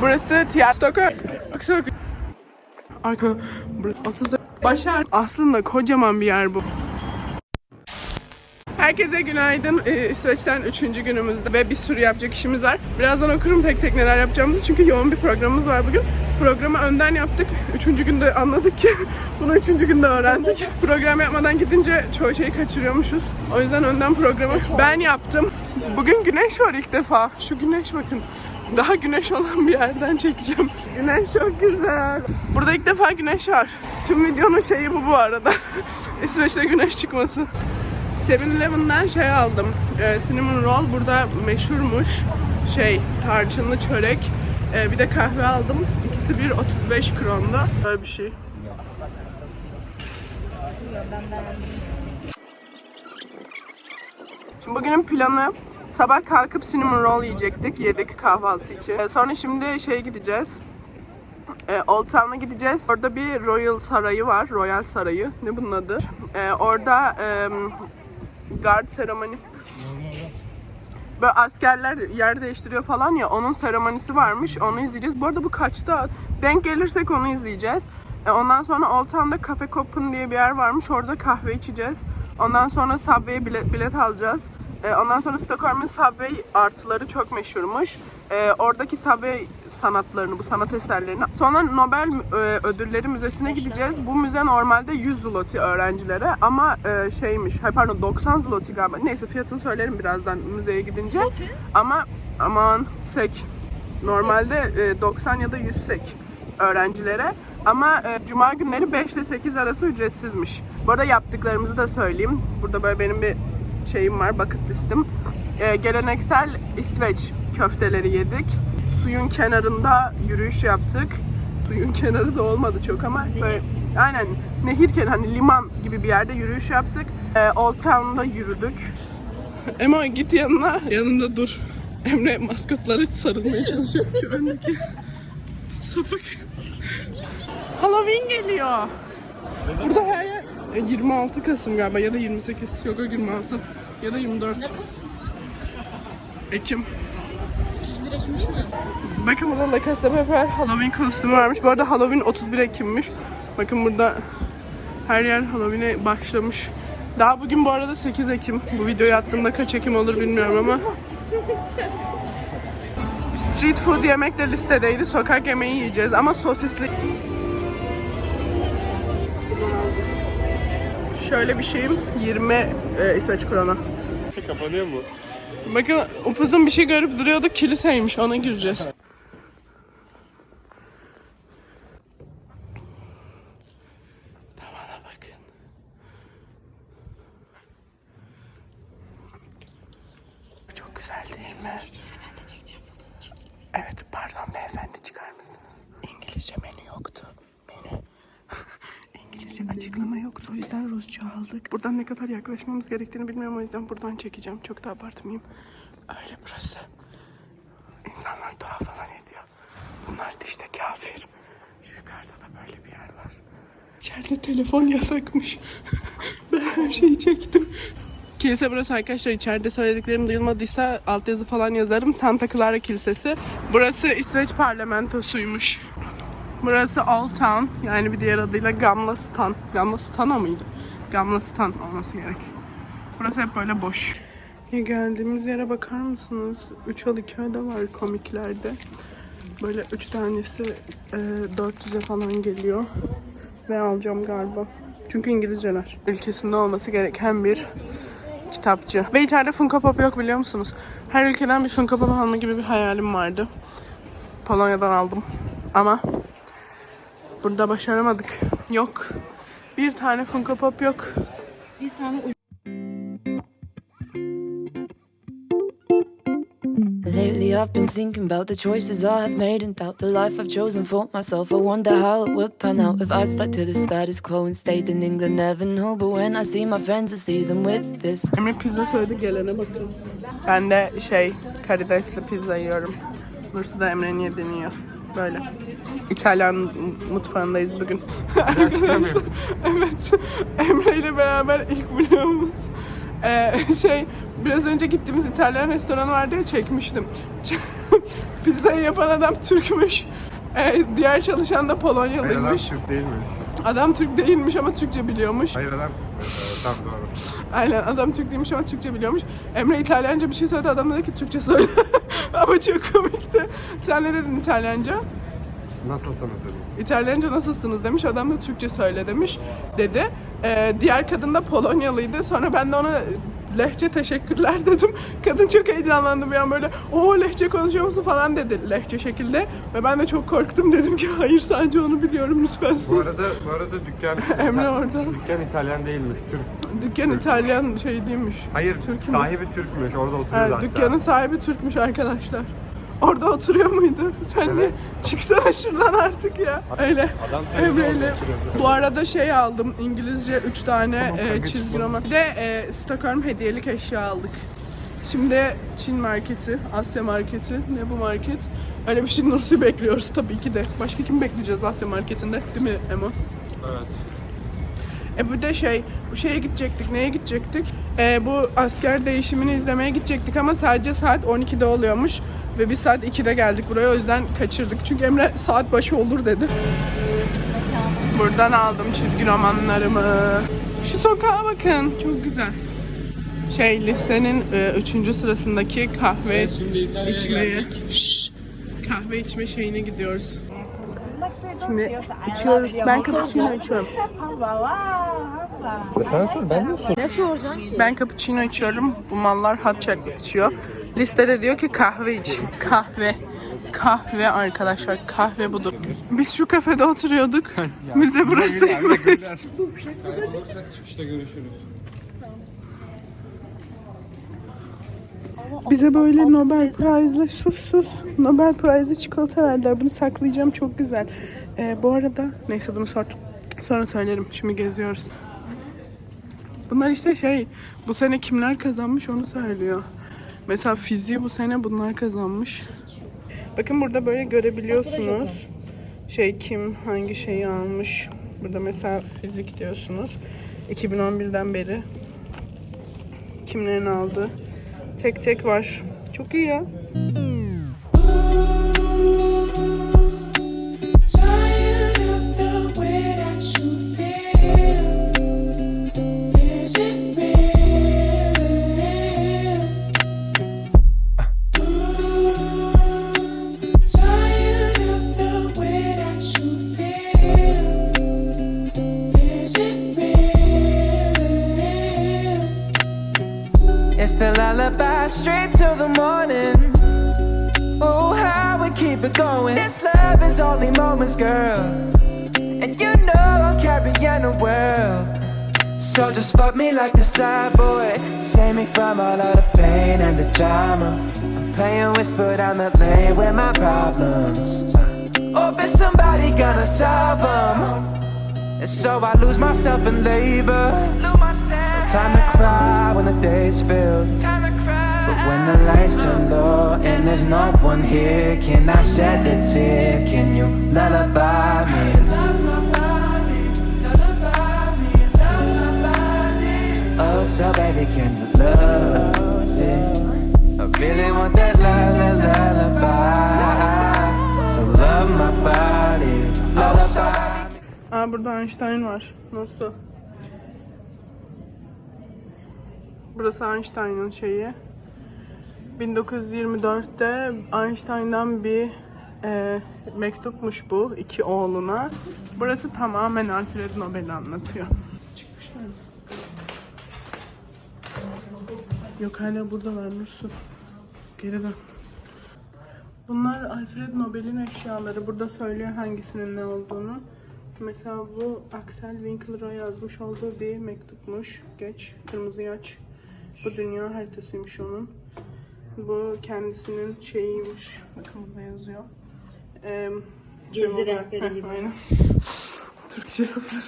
Burası tiyatro. Arka. Burası 30 Başar. Aslında kocaman bir yer bu. Herkese günaydın. Ee, İsveç'ten üçüncü günümüzde ve bir sürü yapacak işimiz var. Birazdan okurum tek tek neler yapacağımızı çünkü yoğun bir programımız var bugün. Programı önden yaptık. Üçüncü günde anladık ki bunu üçüncü günde öğrendik. Program yapmadan gidince çoğu şeyi kaçırıyormuşuz. O yüzden önden programı ben yaptım. Bugün güneş var ilk defa. Şu güneş bakın. Daha güneş olan bir yerden çekeceğim. Güneş çok güzel. Burada ilk defa güneş var. Tüm videonun şeyi bu bu arada. İsveç'te güneş çıkması. 7-Eleven'den şey aldım. E, cinnamon roll burada meşhurmuş. Şey, tarçınlı çörek. E, bir de kahve aldım. İkisi bir 35 kronda. Böyle bir şey. Şimdi bugünün planı sabah kalkıp cinnamon roll yiyecektik. Yedik kahvaltı için. E, sonra şimdi şey gideceğiz. E, Old Town'a gideceğiz. Orada bir Royal Sarayı var. Royal Sarayı. Ne bunun adı? E, orada e, guard seremoni Böyle askerler yer değiştiriyor falan ya onun seremonisi varmış onu izleyeceğiz. Bu arada bu kaçta? Denk gelirsek onu izleyeceğiz. E, ondan sonra Old Town'da Cafe Copen diye bir yer varmış. Orada kahve içeceğiz. Ondan sonra Subway'e bilet, bilet alacağız. E, ondan sonra Stockholm'un Subway artıları çok meşhurmuş. E, oradaki Subway sanatlarını, bu sanat eserlerini. Sonra Nobel e, Ödülleri Müzesi'ne gideceğiz. Bu müze normalde 100 zloty öğrencilere ama e, şeymiş, hayır pardon 90 zloty galiba. Neyse fiyatını söylerim birazdan müzeye gidince. Ama aman sek. Normalde e, 90 ya da 100 sek öğrencilere. Ama e, cuma günleri 5 ile 8 arası ücretsizmiş. Bu arada yaptıklarımızı da söyleyeyim. Burada böyle benim bir şeyim var, bucket listim. E, geleneksel İsveç köfteleri yedik. Suyun kenarında yürüyüş yaptık. Suyun kenarı da olmadı çok ama böyle, aynen nehir kenarı hani liman gibi bir yerde yürüyüş yaptık. E, Old Town'da yürüdük. Emo git yanına. Yanında dur. Emre maskotları sarılmaya çalışıyor. Şu öndeki sapık. Halloween geliyor. Burada her yer 26 Kasım galiba ya da 28 yok o 26 ya da 24 Ekim. Bakın burada La Casa de Papel Halloween kostümü varmış. Bu arada Halloween 31 Ekim'miş. Bakın burada her yer Halloween'e başlamış. Daha bugün bu arada 8 Ekim. Bu videoyu attığımda kaç Ekim olur bilmiyorum ama. Street food yemek de listedeydi. Sokak yemeği yiyeceğiz ama sosisli. Şöyle bir şeyim 20 e, İsveç krona. Kapanıyor mu? Bakın upuzun bir şey görüp duruyorduk kiliseymiş ona gireceğiz. Tavana bakın. Çok güzel değil mi? Evet pardon beyefendi çıkar mısınız? İngilizce menü yoktu. Menü. İngilizce açıklama yoktu. O yüzden Rusça aldık. Buradan ne kadar yaklaşmamız gerektiğini bilmiyorum. O yüzden buradan çekeceğim. Çok da abartmayayım. Öyle burası. İnsanlar dua falan ediyor. Bunlar da işte kafir. Şu yukarıda da böyle bir yer var. İçeride telefon yasakmış. ben her şeyi çektim. Kilise burası arkadaşlar. İçeride söylediklerim duyulmadıysa altyazı falan yazarım. Santa Clara Kilisesi. Burası İsveç parlamentosuymuş. Burası Old Town. Yani bir diğer adıyla Gamla Stan. Gamla Stana mıydı? Gamla Stan olması gerek. Burası hep böyle boş. Ya geldiğimiz yere bakar mısınız? 3 Alıköy'de var komiklerde. Böyle 3 tanesi e, 400'e falan geliyor. Ve alacağım galiba. Çünkü İngilizceler. Ülkesinde olması gereken bir kitapçı. Ve içeride Funko Pop yok biliyor musunuz? Her ülkeden bir Funko Pop alma gibi bir hayalim vardı. Polonya'dan aldım. Ama burada başaramadık. Yok. Bir tane Funko Pop yok. Bir tane Lately, I've been thinking about the choices I have made and doubt the life I've chosen for myself. I wonder how it would pan out if I stuck to the status quo and stayed in England. Never know, but when I see my friends, I see them with this. Emre pizza söyledi gelene bakın. Ben de şey karidesli pizza yiyorum. Nursu da Emre'nin yediğini yiyor. Böyle. İtalyan mutfağındayız bugün. Arkadaşlar evet Emre ile beraber ilk vlogumuz. Ee, şey biraz önce gittiğimiz İtalyan restoranı vardı ya çekmiştim. Pizzayı yapan adam Türkmüş. Ee, diğer çalışan da Hayır adam Polonyalıymış. Türk değilmiş. Adam Türk değilmiş ama Türkçe biliyormuş. Hayır adam... Ee, tamam doğru. Aynen adam Türk değilmiş ama Türkçe biliyormuş. Emre İtalyanca bir şey söyledi adam dedi ki Türkçe söyle. ama çok komikti. Sen ne dedin İtalyanca? Nasılsınız dedim. İtalyanca nasılsınız demiş. Adam da Türkçe söyle demiş dedi. Ee, diğer kadın da Polonyalıydı. Sonra ben de ona lehçe teşekkürler dedim. Kadın çok heyecanlandı bir an böyle o lehçe konuşuyor musun falan dedi lehçe şekilde. Ve ben de çok korktum dedim ki hayır sadece onu biliyorum lütfen Bu sus. arada, bu arada dükkan... Emre orada. Dükkan İtalyan değilmiş, Türk. Dükkan İtalyan şey değilmiş. Hayır, Türk sahibi Türkmüş, orada oturuyor Evet, hatta. dükkanın sahibi Türkmüş arkadaşlar. Orada oturuyor muydu? Sen de Evet. çıksana şuradan artık ya. Öyle. Adam Emre'yle. Bu arada şey aldım. İngilizce 3 tane Tamam, e, çizgi roman. Bir de e, Stockholm hediyelik eşya aldık. Şimdi Çin marketi, Asya marketi, ne bu market? Öyle bir şey Nursi bekliyoruz tabii ki de. Başka kim bekleyeceğiz Asya marketinde? Değil mi Emo? Evet. E bu da şey, bu şeye gidecektik. Neye gidecektik? E, bu asker değişimini izlemeye gidecektik ama sadece saat 12'de oluyormuş. Ve biz saat 2'de geldik buraya o yüzden kaçırdık. Çünkü Emre saat başı olur dedi. Buradan aldım çizgi romanlarımı. Şu sokağa bakın. Çok güzel. Şey listenin 3. sırasındaki kahve içmeye. Şşş. kahve içme şeyine gidiyoruz. Şimdi içiyoruz. Ben cappuccino içiyorum. Sen sor, ben de sor. Ne soracaksın ki? Ben cappuccino içiyorum. Bu mallar hot chocolate içiyor. Listede diyor ki kahve iç. Kahve. Kahve arkadaşlar. Kahve budur. Biz şu kafede oturuyorduk. Müze burasıymış. Çıkışta görüşürüz. Bize böyle Nobel Prize'lı sus sus Nobel Prize'lı çikolata verdiler. Bunu saklayacağım çok güzel. Ee, bu arada neyse bunu sor, sonra söylerim. Şimdi geziyoruz. Bunlar işte şey bu sene kimler kazanmış onu söylüyor. Mesela fiziği bu sene bunlar kazanmış. Bakın burada böyle görebiliyorsunuz. Şey kim hangi şeyi almış. Burada mesela fizik diyorsunuz. 2011'den beri kimlerin aldı. Tek tek var. Çok iyi ya. Tired the lullaby straight till the morning. Oh, how we keep it going. This love is only moments, girl. And you know I'm carrying the world. So just fuck me like the side boy. Save me from all of the pain and the drama. I'm playing whisper down the lane with my problems. Hope it's somebody gonna solve them. And so I lose myself in labor. Time to cry when the day's filled. But when the lights turn low and there's no one here, can I shed a tear? Can you lullaby me? Oh, so baby, can you love me? I really want that la la lullaby. So love my body, lullaby. Aa burada Einstein var. Nasıl? Burası Einstein'ın şeyi. 1924'te Einstein'dan bir e, mektupmuş bu iki oğluna. Burası tamamen Alfred Nobel'i anlatıyor. Çıkmışlar mı? Yok hala burada var Nursu. Geri dön. Bunlar Alfred Nobel'in eşyaları. Burada söylüyor hangisinin ne olduğunu. Mesela bu Axel Winkler'a yazmış olduğu bir mektupmuş. Geç, kırmızıyı aç. Bu dünya haritasıymış onun. Bu kendisinin şeyiymiş. Bakın burada yazıyor. Ee, Gezi rehberi gibi. Aynen. Türkçe sıfır.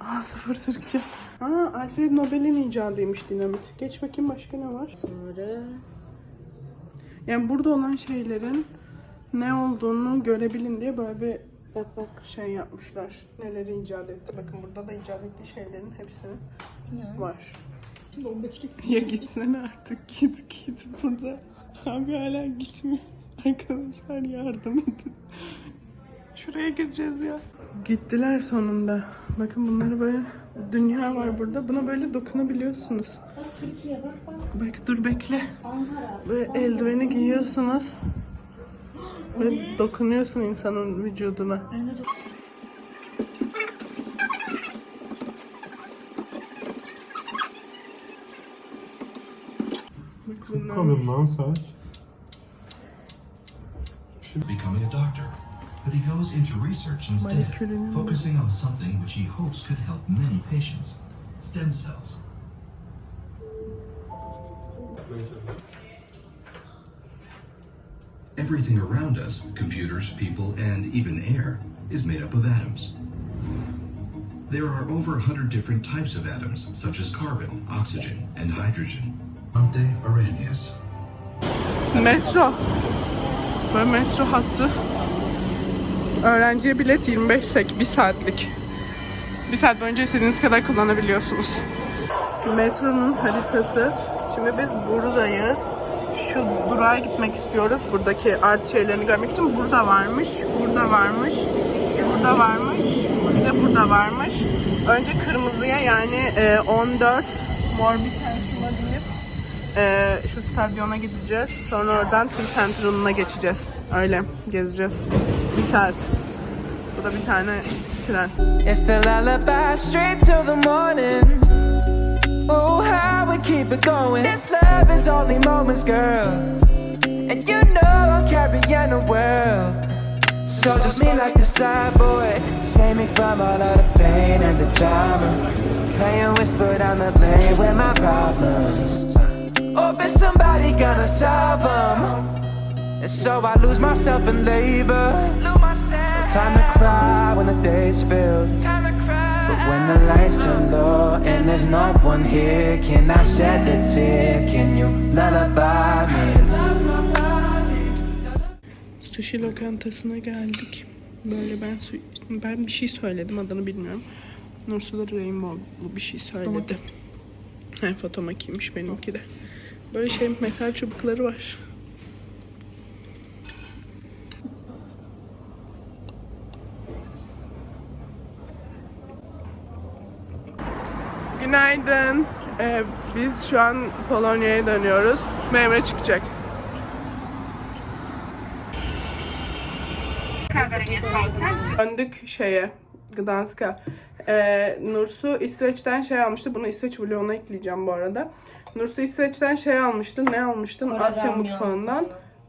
Aa sıfır Türkçe. Aa Alfred Nobel'in icadıymış dinamit. Geç bakayım başka ne var? Sonra Yani burada olan şeylerin ne olduğunu görebilin diye böyle bir bak bak. şey yapmışlar. Neleri icat etti. Bakın burada da icat ettiği şeylerin hepsi var. Ya gitsene artık git git burada. Abi hala gitmiyor. Arkadaşlar yardım edin. Şuraya gireceğiz ya. Gittiler sonunda. Bakın bunları böyle dünya var burada. Buna böyle dokunabiliyorsunuz. Türkiye bak bak. Bak dur bekle. Ankara. Böyle eldiveni giyiyorsunuz. Böyle dokunuyorsun insanın vücuduna. Ben de Bak Kalın lan saç. becoming a doctor, but he goes into research instead, focusing on something which he hopes could help many patients stem cells. Everything around us, computers, people, and even air, is made up of atoms. There are over 100 different types of atoms, such as carbon, oxygen, and hydrogen. Ante Arrhenius. Metro. Böyle metro hattı. Öğrenciye bilet 25 sek, 1 saatlik. 1 saat boyunca istediğiniz kadar kullanabiliyorsunuz. Metronun haritası. Şimdi biz buradayız. Şu durağa gitmek istiyoruz. Buradaki artı şeylerini görmek için. Burada varmış, burada varmış, burada varmış, bir de burada varmış. Önce kırmızıya yani e, 14 mor bir şuna deyip şu stadyona gideceğiz. Sonra oradan Tüm Central'ına geçeceğiz. Öyle gezeceğiz. Bir saat. Bu da bir tane tren. It's the lullaby straight till the morning. Oh, how we keep it going. This love is only moments, girl. And you know I'm carrying the world. So just me like the side boy. Save me from all of the pain and the drama. Playing whisper down the lane with my problems. İt's somebody gonna solve them. And so I lose myself in labor. Time to cry when the day's filled. But when the lights turn low and there's no one here, can I shed a tear? Can you lullaby me? Sushi lokantasına geldik. Böyle ben su- ben bir şey söyledim adını bilmiyorum. Nursu da Rainbow'lu bir şey söyledi. He fotomakiymiş benimki de. Böyle şey metal çubukları var. Günaydın. Ee, biz şu an Polonya'ya dönüyoruz. Memre çıkacak. Döndük şeye, Gdansk'a. Ee, Nursu İsveç'ten şey almıştı. Bunu İsveç vloguna ekleyeceğim bu arada. Nursu İsveç'ten şey almıştı. Ne almıştın? Kore Asya ramyon. mutfağından.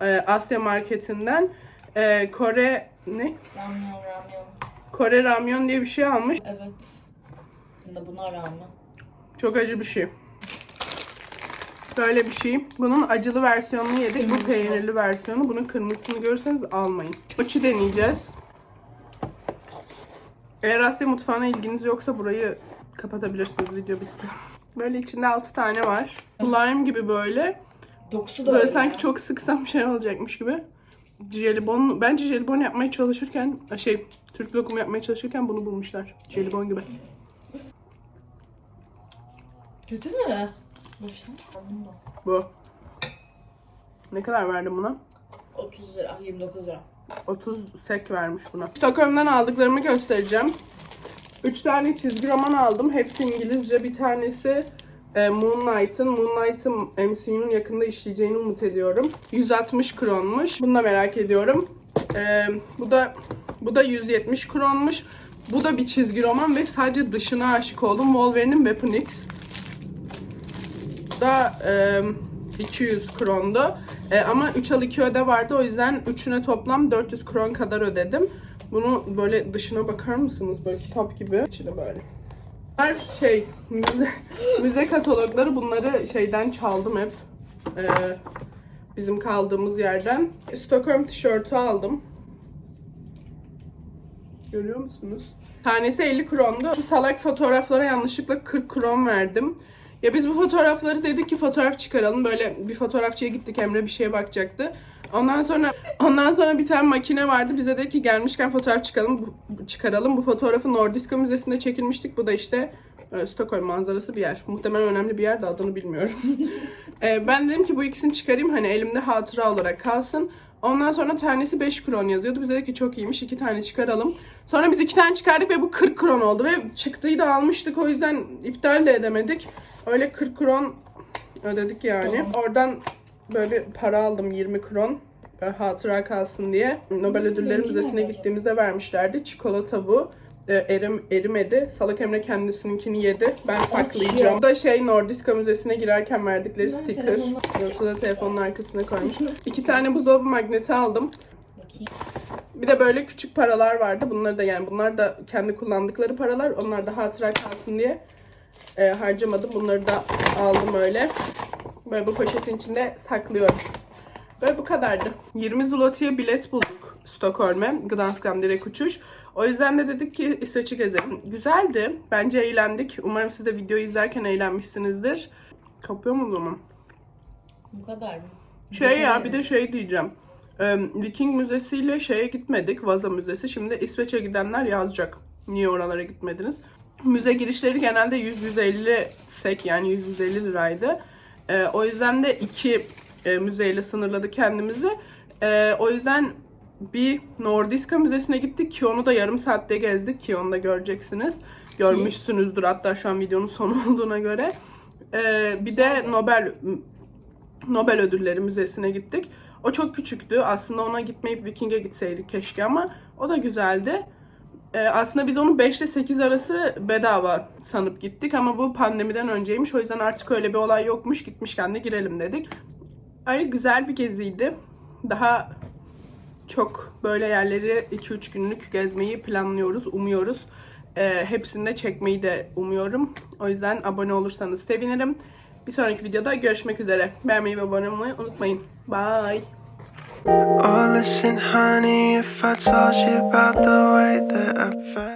Ee, Asya marketinden. Ee, Kore ne? Ramyon ramyon. Kore ramyon diye bir şey almış. Evet. Şimdi buna rağmen. Çok acı bir şey. Böyle bir şey. Bunun acılı versiyonunu yedik. Bu Kırmızısı. peynirli versiyonu. Bunun kırmızısını görürseniz almayın. Mochi deneyeceğiz. Eğer Asya mutfağına ilginiz yoksa burayı kapatabilirsiniz. Video bitti. Böyle içinde 6 tane var. Slime gibi böyle. Dokusu da Böyle öyle. sanki çok sıksam şey olacakmış gibi. Jelibon, bence jelibon yapmaya çalışırken, şey Türk lokumu yapmaya çalışırken bunu bulmuşlar. Jelibon gibi. Kötü mü? Boşuna. Da. Bu. Ne kadar verdim buna? 30 lira, 29 lira. 30 sek vermiş buna. Stockholm'dan aldıklarımı göstereceğim. 3 tane çizgi roman aldım. Hepsi İngilizce. Bir tanesi e, Moonlight'ın. Moonlight'ın MCU'nun yakında işleyeceğini umut ediyorum. 160 kronmuş. Bunu da merak ediyorum. E, bu da bu da 170 kronmuş. Bu da bir çizgi roman ve sadece dışına aşık oldum. Wolverine'in Weapon X. Bu da e, 200 krondu. E, ama 3 al 2 öde vardı. O yüzden üçüne toplam 400 kron kadar ödedim. Bunu böyle dışına bakar mısınız? Böyle kitap gibi. İçine böyle. Bunlar şey, müze, müze katalogları. Bunları şeyden çaldım hep. E, bizim kaldığımız yerden. Stockholm tişörtü aldım. Görüyor musunuz? Tanesi 50 krondu. Şu salak fotoğraflara yanlışlıkla 40 kron verdim. Ya biz bu fotoğrafları dedik ki fotoğraf çıkaralım. Böyle bir fotoğrafçıya gittik Emre bir şeye bakacaktı. Ondan sonra ondan sonra bir tane makine vardı. Bize dedi ki gelmişken fotoğraf çıkalım, bu- çıkaralım. Bu fotoğrafı Nordiska Müzesi'nde çekilmiştik. Bu da işte e, Stockholm manzarası bir yer. Muhtemelen önemli bir yer de adını bilmiyorum. E, ben dedim ki bu ikisini çıkarayım hani elimde hatıra olarak kalsın. Ondan sonra tanesi 5 kron yazıyordu. Biz dedik ki çok iyiymiş iki tane çıkaralım. Sonra biz iki tane çıkardık ve bu 40 kron oldu ve çıktıyı da almıştık o yüzden iptal de edemedik. Öyle 40 kron ödedik yani. Oradan böyle bir para aldım 20 kron. e, Hatıra kalsın diye. Nobel Ödülleri Müzesi'ne gittiğimizde vermişlerdi. Çikolata bu. E, erim, erimedi. Salak Emre kendisininkini yedi. Ben saklayacağım. Bu da şey Nordiska Müzesi'ne girerken verdikleri sticker. Yoksa da telefonun arkasına koymuş. İki tane buzdolabı magneti aldım. Bir de böyle küçük paralar vardı. Bunları da yani bunlar da kendi kullandıkları paralar. Onlar da hatıra kalsın diye e, harcamadım. Bunları da aldım öyle. Böyle bu poşetin içinde saklıyorum. Böyle bu kadardı. 20 zloty'ye bilet bulduk Stockholm'e. Gdansk'tan direkt uçuş. O yüzden de dedik ki İsveç'i gezelim. Güzeldi. Bence eğlendik. Umarım siz de videoyu izlerken eğlenmişsinizdir. Kapıyor mu zaman? Bu kadar mı? Şey ya bir de şey diyeceğim. Viking Müzesi ile şeye gitmedik. Vaza Müzesi. Şimdi İsveç'e gidenler yazacak. Niye oralara gitmediniz? Müze girişleri genelde 100-150 sek yani 100-150 liraydı. Ee, o yüzden de iki e, müzeyle sınırladık kendimizi. Ee, o yüzden bir Nordiska Müzesi'ne gittik ki onu da yarım saatte gezdik ki onu da göreceksiniz. Görmüşsünüzdür hatta şu an videonun sonu olduğuna göre. Ee, bir de Nobel Nobel Ödülleri Müzesi'ne gittik. O çok küçüktü. Aslında ona gitmeyip Viking'e gitseydik keşke ama o da güzeldi. Ee, aslında biz onu 5 ile 8 arası bedava sanıp gittik ama bu pandemiden önceymiş. O yüzden artık öyle bir olay yokmuş. Gitmişken de girelim dedik. Öyle güzel bir geziydi. Daha çok böyle yerleri 2-3 günlük gezmeyi planlıyoruz, umuyoruz. Ee, hepsini de çekmeyi de umuyorum. O yüzden abone olursanız sevinirim. Bir sonraki videoda görüşmek üzere. Beğenmeyi ve abone olmayı unutmayın. Bye. Oh, listen, honey, if I told you about the way that I felt.